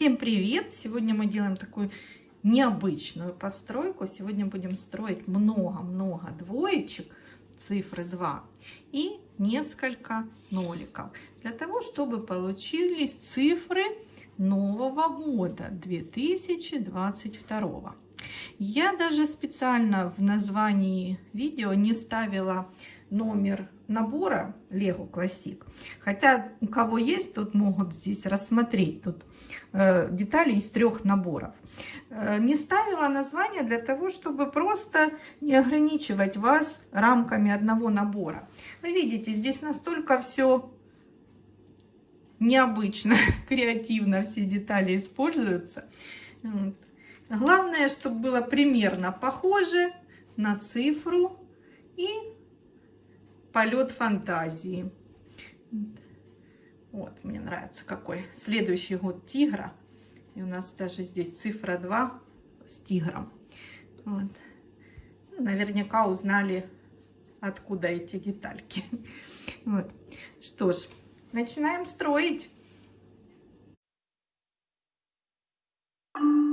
Всем привет! Сегодня мы делаем такую необычную постройку. Сегодня будем строить много-много двоечек, цифры 2 и несколько ноликов. Для того, чтобы получились цифры нового года 2022. Я даже специально в названии видео не ставила номер набора Lego Classic. Хотя у кого есть, тут могут здесь рассмотреть тут э, детали из трех наборов. Э, не ставила название для того, чтобы просто не ограничивать вас рамками одного набора. Вы видите, здесь настолько все необычно, креативно все детали используются. Главное, чтобы было примерно похоже на цифру и полет фантазии. Вот, мне нравится какой. Следующий год тигра. И у нас даже здесь цифра 2 с тигром. Вот. Ну, наверняка узнали, откуда эти детальки. Вот. Что ж, начинаем строить. you